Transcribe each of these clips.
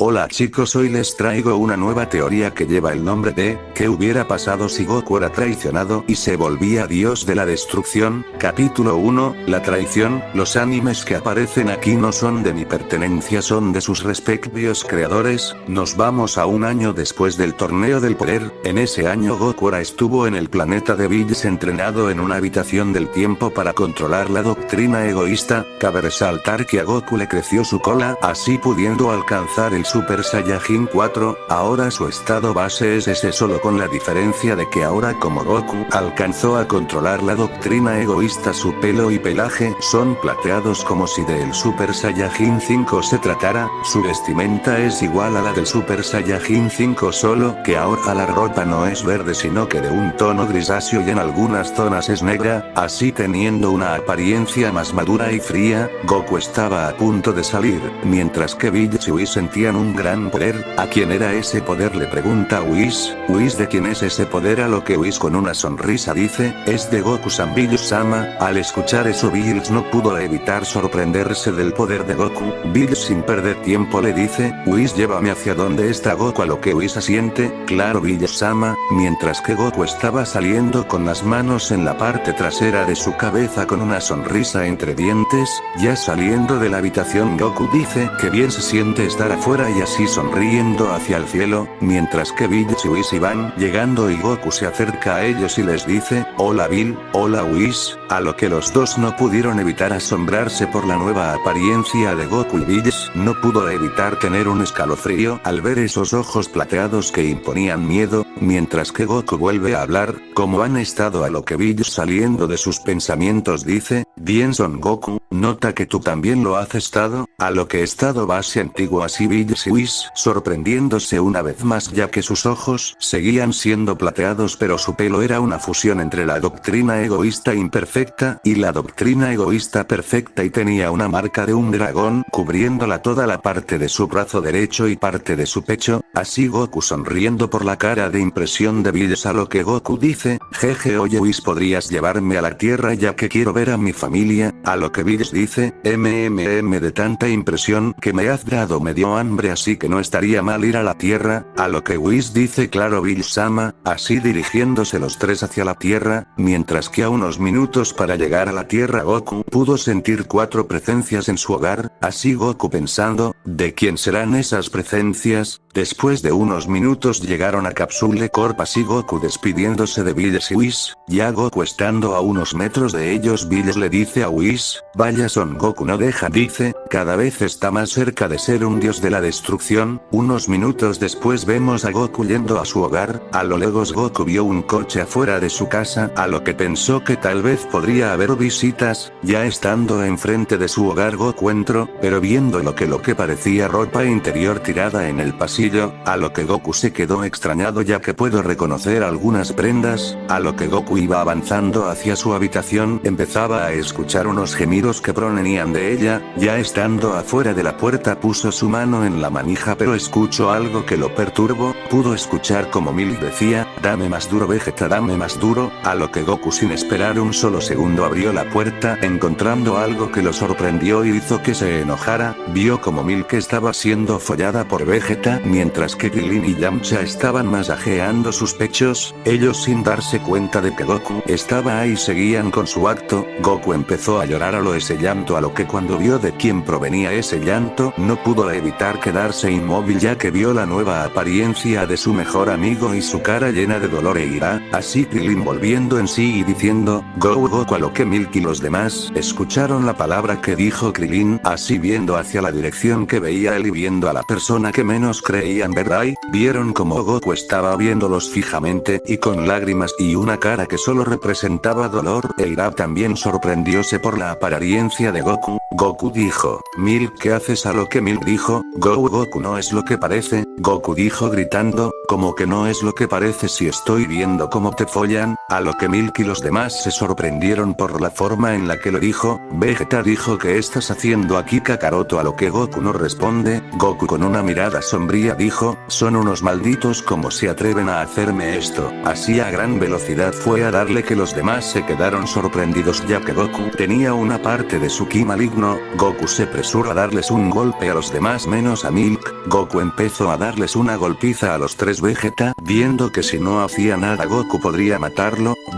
Hola chicos hoy les traigo una nueva teoría que lleva el nombre de, ¿qué hubiera pasado si Goku era traicionado y se volvía dios de la destrucción? Capítulo 1, la traición, los animes que aparecen aquí no son de mi pertenencia son de sus respectivos creadores, nos vamos a un año después del torneo del poder, en ese año Goku estuvo en el planeta de Bills entrenado en una habitación del tiempo para controlar la doctrina egoísta, cabe resaltar que a Goku le creció su cola así pudiendo alcanzar el Super Saiyajin 4, ahora su estado base es ese solo con la diferencia de que ahora como Goku alcanzó a controlar la doctrina egoísta su pelo y pelaje son plateados como si del Super Saiyajin 5 se tratara, su vestimenta es igual a la del Super Saiyajin 5 solo que ahora la ropa no es verde sino que de un tono grisáceo y en algunas zonas es negra, así teniendo una apariencia más madura y fría, Goku estaba a punto de salir, mientras que Bill y sentían un gran poder, ¿a quién era ese poder? le pregunta Whis, Whis de quién es ese poder a lo que Whis con una sonrisa dice, es de Goku Sambills-sama, al escuchar eso Bills no pudo evitar sorprenderse del poder de Goku, Bills sin perder tiempo le dice, Whis llévame hacia donde está Goku a lo que Whis asiente, claro Bills-sama, mientras que Goku estaba saliendo con las manos en la parte trasera de su cabeza con una sonrisa entre dientes, ya saliendo de la habitación Goku dice que bien se siente estar afuera y así sonriendo hacia el cielo, mientras que Bill y Whis van llegando y Goku se acerca a ellos y les dice, hola Bill, hola Whis, a lo que los dos no pudieron evitar asombrarse por la nueva apariencia de Goku y Bill no pudo evitar tener un escalofrío al ver esos ojos plateados que imponían miedo, mientras que Goku vuelve a hablar, como han estado a lo que Bill saliendo de sus pensamientos dice, bien Son Goku, nota que tú también lo has estado, a lo que estado base antiguo así Bill y Whis sorprendiéndose una vez más ya que sus ojos seguían siendo plateados pero su pelo era una fusión entre la doctrina egoísta imperfecta y la doctrina egoísta perfecta y tenía una marca de un dragón cubriéndola toda la parte de su brazo derecho y parte de su pecho, así Goku sonriendo por la cara de impresión de Bills a lo que Goku dice, jeje oye Whis podrías llevarme a la tierra ya que quiero ver a mi familia, a lo que Bills dice, mmm de tanta impresión que me has dado me dio hambre así que no estaría mal ir a la tierra, a lo que Whis dice claro Bill Sama, así dirigiéndose los tres hacia la tierra, mientras que a unos minutos para llegar a la tierra Goku pudo sentir cuatro presencias en su hogar, así Goku pensando, ¿de quién serán esas presencias? Después de unos minutos llegaron a Capsule Corp. Así Goku despidiéndose de Bills y Whis, ya Goku estando a unos metros de ellos Bills le dice a Whis, vaya Son Goku no deja dice, cada vez está más cerca de ser un dios de la destrucción, unos minutos después vemos a Goku yendo a su hogar, a lo lejos Goku vio un coche afuera de su casa a lo que pensó que tal vez podría haber visitas, ya estando enfrente de su hogar Goku entró, pero viendo lo que lo que parecía ropa interior tirada en el pasillo, a lo que Goku se quedó extrañado ya que puedo reconocer algunas prendas, a lo que Goku iba avanzando hacia su habitación empezaba a escuchar unos gemidos que provenían de ella, ya estando afuera de la puerta puso su mano en la manija pero escuchó algo que lo perturbó, pudo escuchar como Milk decía, dame más duro Vegeta dame más duro, a lo que Goku sin esperar un solo segundo abrió la puerta encontrando algo que lo sorprendió y hizo que se enojara, vio como Milk estaba siendo follada por Vegeta mientras que Krillin y Yamcha estaban masajeando sus pechos, ellos sin darse cuenta de que Goku estaba ahí seguían con su acto, Goku empezó a llorar a lo ese llanto a lo que cuando vio de quién provenía ese llanto no pudo evitar quedarse inmóvil ya que vio la nueva apariencia de su mejor amigo y su cara llena de dolor e ira, así Krillin volviendo en sí y diciendo, Go Goku a lo que Milk y los demás escucharon la palabra que dijo Krillin así viendo hacia la dirección que veía él y viendo a la persona que menos creía creían ver vieron como Goku estaba viéndolos fijamente y con lágrimas y una cara que solo representaba dolor e Ira también sorprendióse por la apariencia de Goku, Goku dijo, Milk ¿qué haces a lo que Milk dijo? Go Goku no es lo que parece, Goku dijo gritando, como que no es lo que parece si estoy viendo cómo te follan, a lo que Milk y los demás se sorprendieron por la forma en la que lo dijo, Vegeta dijo ¿qué estás haciendo aquí Kakaroto a lo que Goku no responde, Goku con una mirada sombría dijo, son unos malditos como se atreven a hacerme esto, así a gran velocidad fue a darle que los demás se quedaron sorprendidos ya que Goku tenía una parte de su ki maligno, Goku se presuró a darles un golpe a los demás menos a Milk, Goku empezó a darles una golpiza a los tres Vegeta, viendo que si no hacía nada Goku podría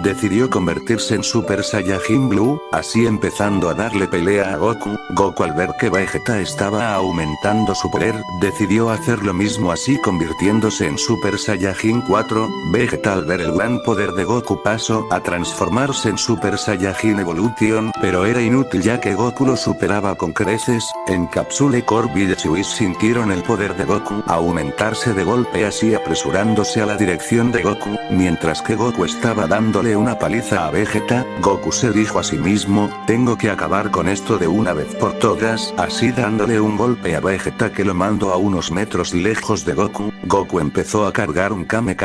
decidió convertirse en Super Saiyajin Blue, así empezando a darle pelea a Goku, Goku al ver que Vegeta estaba aumentando su poder, decidió hacer lo mismo así convirtiéndose en Super Saiyajin 4, Vegeta al ver el gran poder de Goku pasó a transformarse en Super Saiyajin Evolution, pero era inútil ya que Goku lo superaba con creces, en Capsule Village Whis sintieron el poder de Goku aumentarse de golpe así apresurándose a la dirección de Goku, mientras que Goku estaba dándole una paliza a Vegeta, Goku se dijo a sí mismo, tengo que acabar con esto de una vez por todas, así dándole un golpe a Vegeta que lo mandó a unos metros lejos de Goku, Goku empezó a cargar un Kame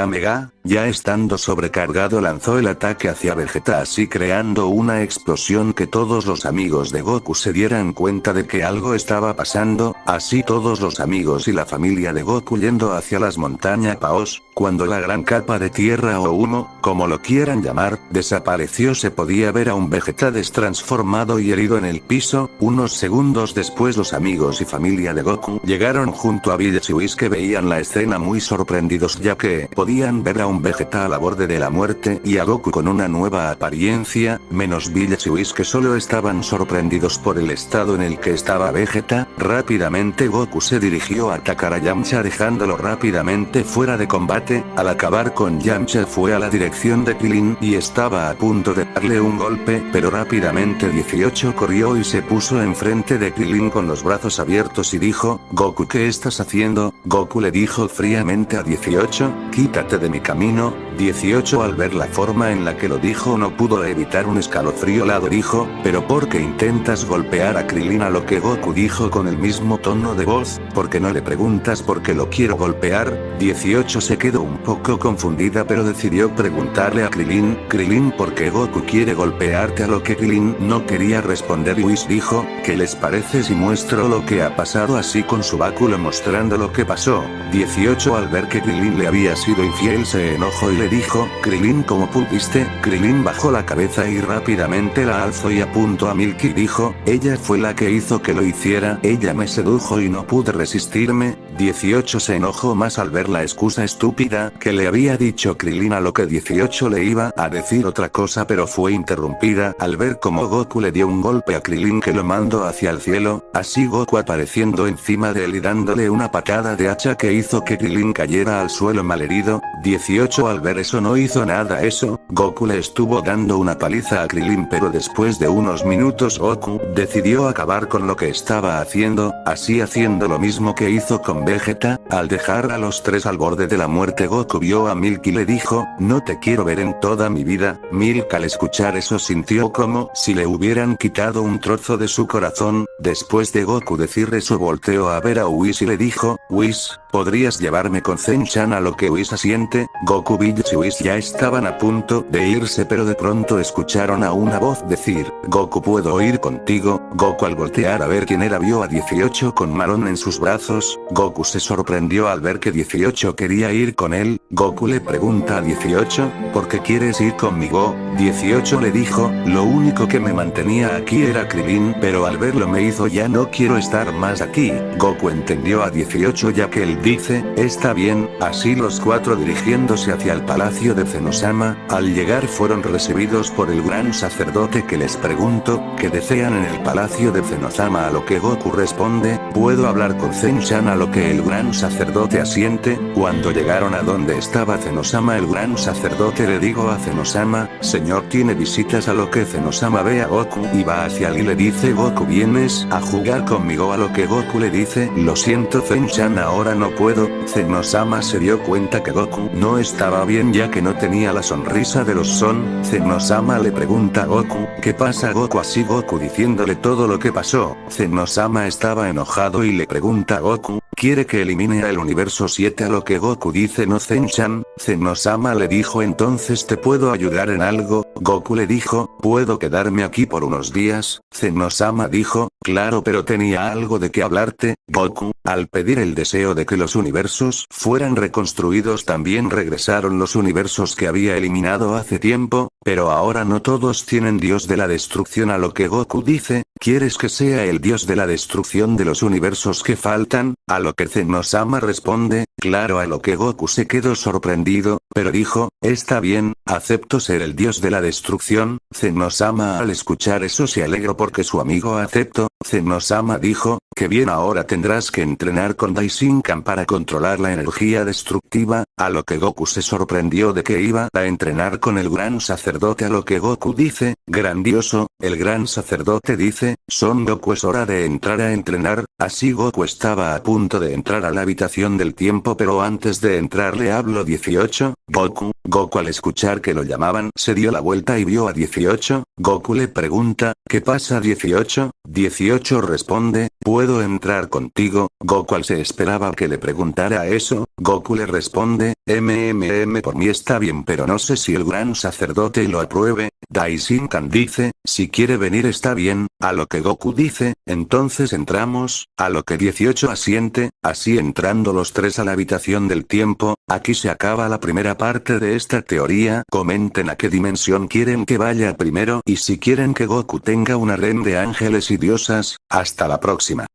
ya estando sobrecargado lanzó el ataque hacia Vegeta así creando una explosión que todos los amigos de Goku se dieran cuenta de que algo estaba pasando, así todos los amigos y la familia de Goku yendo hacia las montañas Paos, cuando la gran capa de tierra o humo, como lo quieran llamar, desapareció se podía ver a un Vegeta destransformado y herido en el piso, unos segundos después los amigos y familia de Goku llegaron junto a Village Whis que veían la escena muy sorprendidos ya que podían ver a un Vegeta a la borde de la muerte y a Goku con una nueva apariencia, menos Village Whis que solo estaban sorprendidos por el estado en el que estaba Vegeta, rápidamente Goku se dirigió a atacar a Yamcha dejándolo rápidamente fuera de combate, al acabar con Yamcha fue a la dirección de Krillin y estaba a punto de darle un golpe pero rápidamente 18 corrió y se puso enfrente de Krillin con los brazos abiertos y dijo, Goku ¿qué estás haciendo? Goku le dijo fríamente a 18, quítate de mi camino, 18 al ver la forma en la que lo dijo no pudo evitar un escalofrío. Lado dijo, pero ¿por qué intentas golpear a Krillin a lo que Goku dijo con el mismo tono de voz, porque no le preguntas por qué lo quiero golpear, 18 se quedó un poco confundida pero decidió preguntarle a Krillin, Krillin ¿por qué Goku quiere golpearte a lo que Krillin no quería responder y Whis dijo, ¿qué les parece si muestro lo que ha pasado así con su báculo mostrando lo que pasó, 18 al ver que Krillin le había sido infiel se enojó y le dijo, Krillin como pudiste, Krillin bajó la cabeza y rápidamente la alzó y apuntó a Milky. Dijo, ella fue la que hizo que lo hiciera, ella me sedujo y no pude resistirme, 18 se enojó más al ver la excusa estúpida que le había dicho Krillin a lo que 18 le iba a decir otra cosa pero fue interrumpida al ver como Goku le dio un golpe a Krillin que lo mandó hacia el cielo, así Goku apareciendo encima de él y dándole una patada de hacha que hizo que Krillin cayera al suelo malherido, 18 al ver eso no hizo nada. Eso, Goku le estuvo dando una paliza a Krillin pero después de unos minutos Goku decidió acabar con lo que estaba haciendo, así haciendo lo mismo que hizo con Vegeta, al dejar a los tres al borde de la muerte Goku vio a Milk y le dijo, no te quiero ver en toda mi vida, Milk al escuchar eso sintió como si le hubieran quitado un trozo de su corazón, después de Goku decir eso volteó a ver a Whis y le dijo, Whis, ¿podrías llevarme con Zen-chan a lo que Whis asiente? Goku Village y Whis ya estaban a punto de irse pero de pronto escucharon a una voz decir, Goku puedo ir contigo, Goku al voltear a ver quién era vio a 18 con Marón en sus brazos, Goku se sorprendió al ver que 18 quería ir con él, Goku le pregunta a 18, ¿por qué quieres ir conmigo? 18 le dijo, lo único que me mantenía aquí era Krillin pero al verlo me hizo ya no quiero estar más aquí, Goku entendió a 18 ya que él dice, está bien, así los cuatro dirigiéndose hacia el palacio de Zenosama, al llegar fueron recibidos por el gran sacerdote que les preguntó, ¿qué desean en el palacio de Zenosama a lo que Goku responde, puedo hablar con Zen-chan a lo que el gran sacerdote asiente, cuando llegaron a donde estaba Zenosama el gran sacerdote le digo a Zenosama, señor tiene visitas a lo que Zenosama ve a Goku y va hacia él y le dice Goku vienes a jugar conmigo a lo que Goku le dice lo siento Zen-chan ahora no puedo, Zenosama se dio cuenta que Goku no estaba bien ya que no tenía la sonrisa de los son, Zenosama le pregunta a Goku, ¿qué pasa Goku así Goku diciéndole todo lo que pasó, Zenosama estaba enojado y le pregunta a Goku, quiere que elimine al universo 7 a lo que Goku dice no Zen Shin-chan, Zenosama le dijo entonces te puedo ayudar en algo, Goku le dijo, puedo quedarme aquí por unos días, Zenosama dijo, claro pero tenía algo de que hablarte, Goku, al pedir el deseo de que los universos fueran reconstruidos también regresaron los universos que había eliminado hace tiempo, pero ahora no todos tienen dios de la destrucción a lo que Goku dice, ¿quieres que sea el dios de la destrucción de los universos que faltan? A lo que Zenosama responde, claro a lo que Goku se quedó sorprendido, pero dijo, está bien, acepto ser el dios de la destrucción, Zenosama al escuchar eso se alegró porque su amigo aceptó, Zenosama dijo, que bien ahora tendrás que entrenar con Daishinkan para controlar la energía destructiva, a lo que Goku se sorprendió de que iba a entrenar con el gran sacerdote a lo que Goku dice, grandioso, el gran sacerdote dice, Son Goku es hora de entrar a entrenar, así Goku estaba a punto de entrar a la habitación del tiempo pero antes de entrar le hablo 18, Goku, Goku al escuchar que lo llamaban se dio la vuelta y vio a 18, Goku le pregunta, ¿qué pasa 18? 18 responde, ¿puedo entrar contigo? Goku al se esperaba que le preguntara eso, Goku le responde, MMM por mí está bien pero no sé si el gran sacerdote lo apruebe, Daishinkan dice, si quiere venir está bien, a lo que Goku dice, entonces entramos, a lo que 18 asiente, así entrando los tres a la habitación del tiempo, aquí se acaba la primera parte de esta teoría, comenten a qué dimensión quieren que vaya primero y si quieren que Goku tenga una ren de ángeles diosas, hasta la próxima.